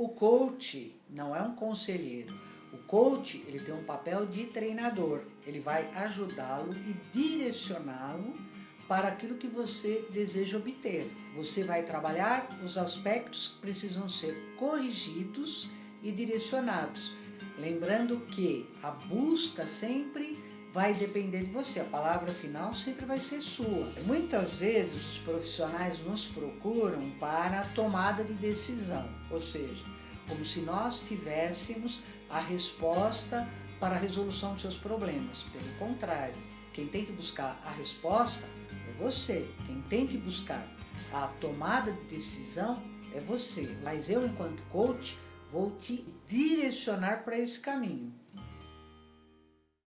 O coach não é um conselheiro. O coach ele tem um papel de treinador. Ele vai ajudá-lo e direcioná-lo para aquilo que você deseja obter. Você vai trabalhar os aspectos que precisam ser corrigidos e direcionados. Lembrando que a busca sempre vai depender de você, a palavra final sempre vai ser sua. Muitas vezes os profissionais nos procuram para a tomada de decisão, ou seja, como se nós tivéssemos a resposta para a resolução dos seus problemas. Pelo contrário, quem tem que buscar a resposta é você. Quem tem que buscar a tomada de decisão é você. Mas eu, enquanto coach, vou te direcionar para esse caminho.